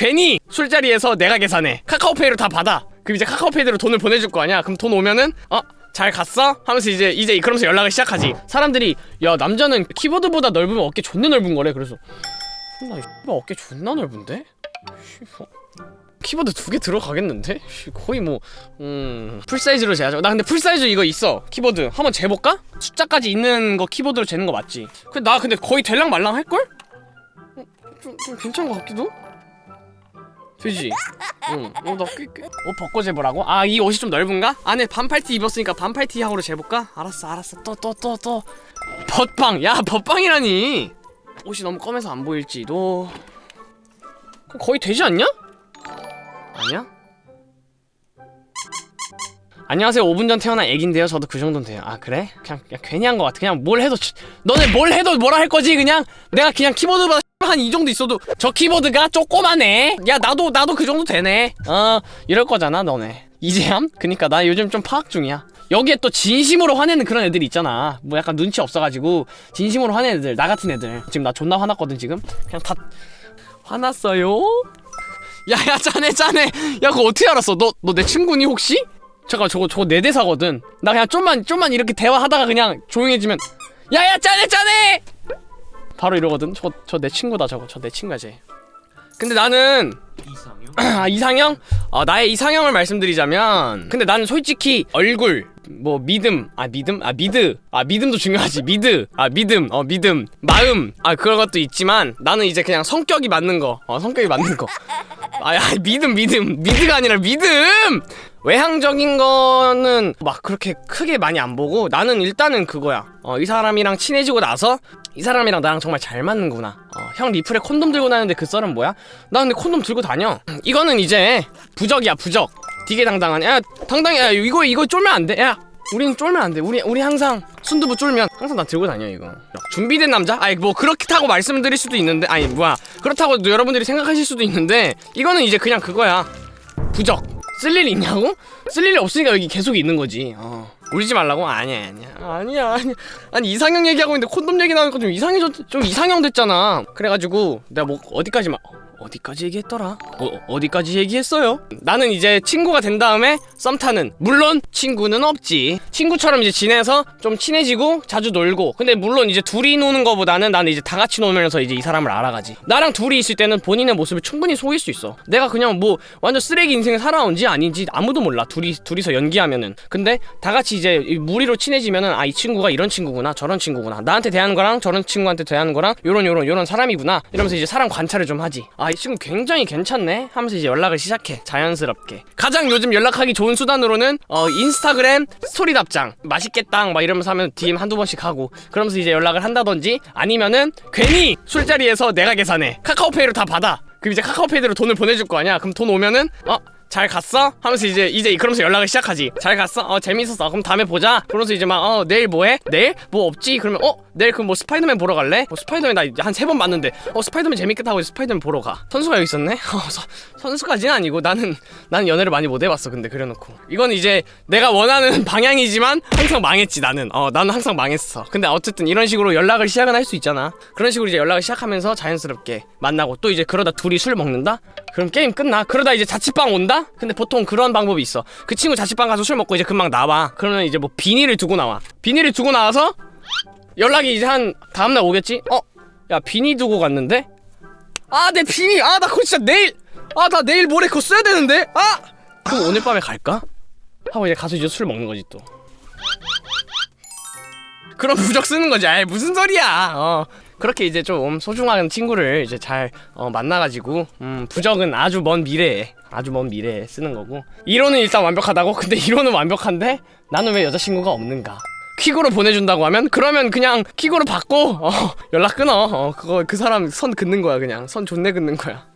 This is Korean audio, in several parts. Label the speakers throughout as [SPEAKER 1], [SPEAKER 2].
[SPEAKER 1] 괜히 술자리에서 내가 계산해 카카오페이로 다 받아 그럼 이제 카카오페이로 돈을 보내줄 거 아니야 그럼 돈 오면은 어? 잘 갔어? 하면서 이제 이제 그러면서 연락을 시작하지 사람들이 야 남자는 키보드보다 넓으면 어깨 존나 넓은 거래 그래서 나 어깨 존나 넓은데? 키보드 두 개 들어가겠는데? 씨, 거의 뭐, 음, full size로 재야죠. 나 근데 full size 이거 있어. 키보드. 한번 재볼까? 숫자까지 있는 거 키보드로 재는 거 맞지? 그, 나 근데 거의 될랑 말랑 할걸? 어, 좀, 좀 괜찮은 것 같기도? 되지? 응. 어, 나 꽤, 꽤. 옷 벗고 재보라고? 아, 이 옷이 좀 넓은가? 안에 반팔티 입었으니까 반팔티 하고로 재볼까? 알았어, 알았어. 또, 또, 또, 또. 벗방! 야, 벗방이라니! 옷이 너무 검해서 안 보일지도. 거의 되지 않냐? 아니야? 안녕하세요 5분 전 태어난 애기인데요 저도 그 정도는 돼요 아 그래? 그냥, 그냥 괜히 한 것 같아 그냥 뭘 해도 치- 너네 뭘 해도 뭐라 할 거지 그냥 내가 그냥 키보드보다 한 이 정도 있어도 저 키보드가 조그마네. 야 나도 나도 그 정도 되네. 어 이럴 거잖아 너네. 이제함? 그니까 나 요즘 좀 파악 중이야. 여기에 또 진심으로 화내는 그런 애들이 있잖아. 뭐 약간 눈치 없어가지고 진심으로 화내는 애들 나 같은 애들. 지금 나 존나 화났거든 지금. 그냥 다 화났어요? 야야 짜네 짜네 야 그거 어떻게 알았어? 너 너 내 친구니 혹시? 잠깐 저거 저거 내 대사거든. 나 그냥 좀만 좀만 이렇게 대화하다가 그냥 조용해지면. 야야 짜네 짜네 바로 이러거든. 저거 저 내 친구다 저거. 저 내 친구야 쟤 근데 나는
[SPEAKER 2] 이상형?
[SPEAKER 1] 아 이상형? 어, 나의 이상형을 말씀드리자면 근데 나는 솔직히 얼굴 뭐 믿음 아 믿음? 아 미드 아 믿음도 중요하지. 미드 아 믿음. 어 믿음. 마음. 아 그런 것도 있지만 나는 이제 그냥 성격이 맞는 거어 성격이 맞는 거 아 야 믿음 믿음. 미드가 아니라 믿음! 외향적인 거는 막 그렇게 크게 많이 안 보고 나는 일단은 그거야. 어 이 사람이랑 친해지고 나서 이 사람이랑 나랑 정말 잘 맞는구나. 어, 형 리플에 콘돔 들고 다니는데 그 썰은 뭐야? 나 근데 콘돔 들고 다녀. 이거는 이제 부적이야 부적. 되게 당당한. 야 당당해. 야 이거 이거 쫄면 안 돼 야 우리는 쫄면 안 돼. 우리 우리 항상 순두부 쫄면 항상 나 들고 다녀 이거. 준비된 남자? 아니 뭐 그렇다고 말씀드릴 수도 있는데 아니 뭐야. 그렇다고 여러분들이 생각하실 수도 있는데 이거는 이제 그냥 그거야. 부적. 쓸 일 있냐고? 쓸 일이 없으니까 여기 계속 있는 거지. 어. 울지 말라고? 아니야 아니야. 아니야 아니야. 아니 이상형 얘기하고 있는데 콘돔 얘기 나오니까 좀 이상해졌 좀 이상형 됐잖아. 그래가지고 내가 뭐 어디까지 막 어디까지 얘기했더라? 어, 어디까지 얘기했어요? 나는 이제 친구가 된 다음에 썸 타는 물론 친구는 없지. 친구처럼 이제 지내서 좀 친해지고 자주 놀고. 근데 물론 이제 둘이 노는 거보다는 나는 이제 다 같이 놀면서 이제 이 사람을 알아가지. 나랑 둘이 있을 때는 본인의 모습을 충분히 속일 수 있어. 내가 그냥 뭐 완전 쓰레기 인생을 살아온지 아닌지 아무도 몰라. 둘이 둘이서 연기하면은. 근데 다 같이 이제 이 무리로 친해지면은 아 이 친구가 이런 친구구나 저런 친구구나. 나한테 대하는 거랑 저런 친구한테 대하는 거랑 요런 요런 요런 사람이구나. 이러면서 이제 사람 관찰을 좀 하지. 아이 친구 굉장히 괜찮네? 하면서 이제 연락을 시작해 자연스럽게. 가장 요즘 연락하기 좋은 수단으로는 어 인스타그램 스토리 답장. 맛있겠다 막 이러면서 하면 DM 한두 번씩 하고. 그러면서 이제 연락을 한다든지 아니면은 괜히 술자리에서 내가 계산해. 카카오페이로 다 받아. 그럼 이제 카카오페이로 돈을 보내줄 거 아니야. 그럼 돈 오면은 어 잘 갔어? 하면서 이제 이제 그러면서 연락을 시작하지. 잘 갔어? 어 재밌었어. 그럼 다음에 보자. 그러면서 이제 막 어 내일 뭐해? 내일 뭐 없지? 그러면 어 내일 그럼 뭐 스파이더맨 보러 갈래? 어 스파이더맨 나 한 세 번 봤는데 어 스파이더맨 재밌겠다고 해서 스파이더맨 보러 가. 선수가 여기 있었네. 어 서, 선수까지는 아니고 나는 나는 연애를 많이 못 해봤어. 근데 그래놓고 이건 이제 내가 원하는 방향이지만 항상 망했지 나는. 어 나는 항상 망했어. 근데 어쨌든 이런 식으로 연락을 시작은 할 수 있잖아. 그런 식으로 이제 연락을 시작하면서 자연스럽게 만나고 또 이제 그러다 둘이 술 먹는다? 그럼 게임 끝나. 그러다 이제 자취방 온 다? 근데 보통 그런 방법이 있어. 그 친구 자취방 가서 술 먹고 이제 금방 나와. 그러면 이제 뭐 비닐을 두고 나와. 비닐을 두고 나와서 연락이 이제 한 다음날 오겠지? 어? 야 비니 두고 갔는데? 아 내 비니! 아나 그거 진짜 내일! 아 나 내일 모레 그거 써야 되는데? 아! 그럼 오늘 밤에 갈까? 하고 이제 가서 이제 술 먹는 거지 또 그런 부적 쓰는 거지 아이 무슨 소리야 어 그렇게 이제 좀 소중한 친구를 이제 잘 어, 만나가지고 음 부적은 아주 먼 미래에 아주 먼 미래에 쓰는 거고. 이론은 일단 완벽하다고? 근데 이론은 완벽한데? 나는 왜 여자친구가 없는가? 퀵으로 보내준다고 하면? 그러면 그냥 퀵으로 받고 어, 연락 끊어. 어, 그거 그 사람 선 긋는 거야 그냥. 선 존내 긋는 거야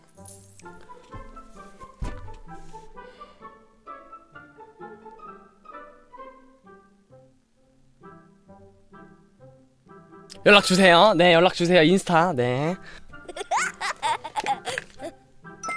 [SPEAKER 1] 연락 주세요. 네 연락 주세요. 인스타. 네.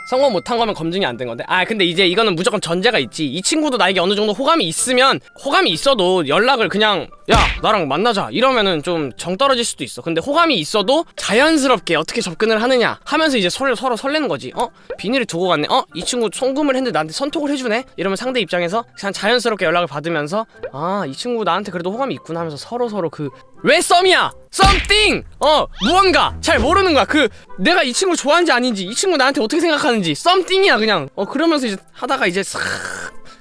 [SPEAKER 1] 성공 못한 거면 검증이 안 된 건데. 아 근데 이제 이거는 무조건 전제가 있지. 이 친구도 나에게 어느 정도 호감이 있으면 호감이 있어도 연락을 그냥 야 나랑 만나자. 이러면은 좀 정 떨어질 수도 있어. 근데 호감이 있어도 자연스럽게 어떻게 접근을 하느냐 하면서 이제 서로, 서로 설레는 거지. 어? 비닐을 두고 갔네. 어? 이 친구 송금을 했는데 나한테 선톡을 해주네? 이러면 상대 입장에서 그냥 자연스럽게 연락을 받으면서 아 이 친구 나한테 그래도 호감이 있구나 하면서 서로 서로 그왜 썸이야? something 어 무언가 잘 모르는 거야. 그 내가 이 친구 좋아하는지 아닌지 이 친구 나한테 어떻게 생각하는지 something이야 그냥. 어 그러면서 이제 하다가 이제 싹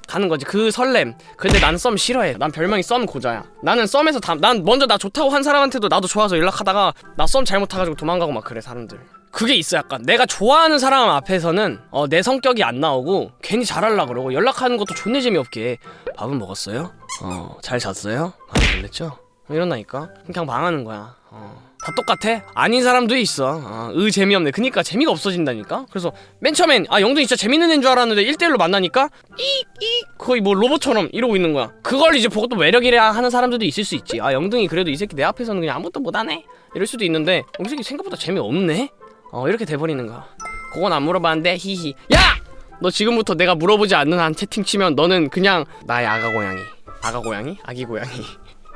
[SPEAKER 1] 가는 거지. 그 설렘. 근데 난 썸 싫어해. 난 별명이 썸 고자야. 나는 썸에서 다, 난 먼저 나 좋다고 한 사람한테도 나도 좋아서 연락하다가 나 썸 잘못 타가지고 도망가고 막 그래 사람들. 그게 있어 약간. 내가 좋아하는 사람 앞에서는 어, 내 성격이 안 나오고 괜히 잘하려 그러고 연락하는 것도 존내 재미없게. 밥은 먹었어요? 어잘 잤어요? 많이 놀랬죠? 이런다니까? 그냥 망하는 거야. 어. 다 똑같아? 아닌 사람도 있어. 어, 으 재미없네. 그니까 재미가 없어진다니까? 그래서 맨 처음엔 아 영동이 진짜 재밌는 애인 줄 알았는데 1대1로 만나니까 이이 거의 뭐 로봇처럼 이러고 있는 거야. 그걸 이제 보고 또 매력이라 하는 사람들도 있을 수 있지. 아 영동이 그래도 이 새끼 내 앞에서는 그냥 아무것도 못하네? 이럴 수도 있는데 어, 이 새끼 생각보다 재미없네? 어 이렇게 돼버리는 거야. 그건 안 물어봤는데? 히히. 야! 너 지금부터 내가 물어보지 않는 한 채팅 치면 너는 그냥 나의 아가 고양이. 아가 고양이? 아기 고양이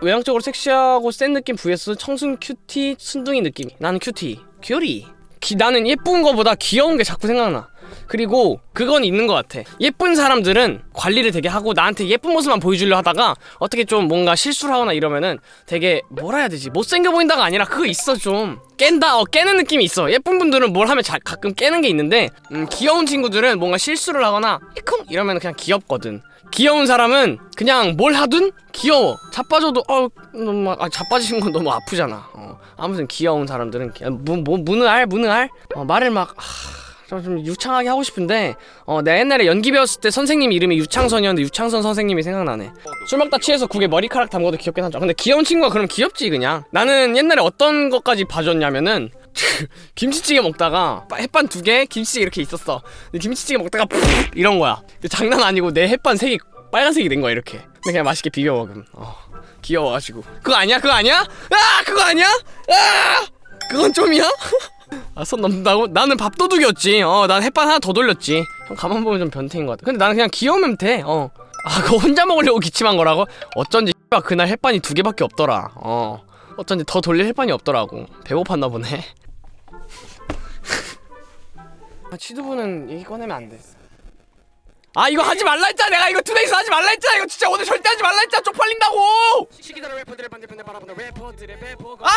[SPEAKER 1] 외향적으로 섹시하고 센 느낌 vs 청순 cutie 순둥이 느낌 나는 cutie. cutie. 기, 나는 예쁜 거보다 귀여운 게 자꾸 생각나 그리고 그건 있는 것 같아. 예쁜 사람들은 관리를 되게 하고 나한테 예쁜 모습만 보여주려 하다가 어떻게 좀 뭔가 실수를 하거나 이러면은 되게 뭐라 해야 되지? 못생겨 보인다가 아니라 그거 있어 좀. 깬다. 어 깨는 느낌이 있어. 예쁜 분들은 뭘 하면 자, 가끔 깨는 게 있는데 음, 귀여운 친구들은 뭔가 실수를 하거나 이쿵 이러면 그냥 귀엽거든. 귀여운 사람은 그냥 뭘 하든 귀여워. 자빠져도 어 너무 아, 자빠지는 건 너무 아프잖아. 어, 아무튼 귀여운 사람들은 기- 무, 알 무는 알? 어, 말을 막 하, 좀 유창하게 하고 싶은데 어 내가 옛날에 연기 배웠을 때 선생님 이름이 유창선이었는데 유창선 선생님이 생각나네. 술 먹다 취해서 국에 머리카락 담궈도 귀엽긴 하죠. 근데 귀여운 친구가 그럼 귀엽지 그냥. 나는 옛날에 어떤 것까지 봐줬냐면은 김치찌개 먹다가 햇반 두 개 김치찌개 이렇게 있었어. 근데 김치찌개 먹다가 푹 이런 거야. 근데 장난 아니고 내 햇반 색이 빨간색이 된 거야 이렇게. 근데 그냥 맛있게 비벼 먹음 어, 귀여워가지고. 그거 아니야? 그거 아니야? 아! 그거 아니야? 아! 그건 좀이야? 아 선 넘는다고? 나는 밥도둑이었지. 어 난 햇반 하나 더 돌렸지. 형 가만 보면 좀 변태인 것 같아. 근데 나는 그냥 귀여우면 돼 어. 아 그거 혼자 먹으려고 기침한 거라고? 어쩐지 X가 그날 햇반이 두 개밖에 없더라. 어. 어쩐지 더 돌릴 햇반이 없더라고. 배고팠나 보네. 아 취두부는 얘기 꺼내면 안 돼 아 이거 하지 말라 했잖아. 내가 이거 투데이스 하지 말라 했잖아. 이거 진짜 오늘 절대 하지 말라 했잖아. 쪽팔린다고. 아!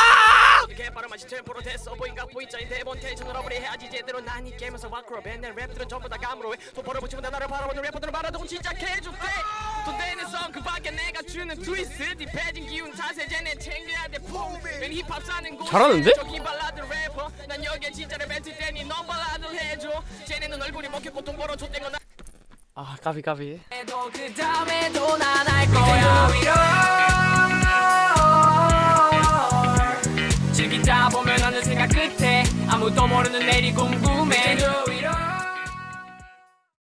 [SPEAKER 2] 사는 곳
[SPEAKER 1] 잘하는데?
[SPEAKER 2] 난 여기에 진짜를 뱉을 테니 넌 발라드를 해줘. 쟤네는 얼굴이 먹혔고 돈 벌어줬던 건
[SPEAKER 1] 아 까비 까비.
[SPEAKER 2] 그 즐기다 보면 어느 생각 끝에. 아무도 모르는 내일이 궁금해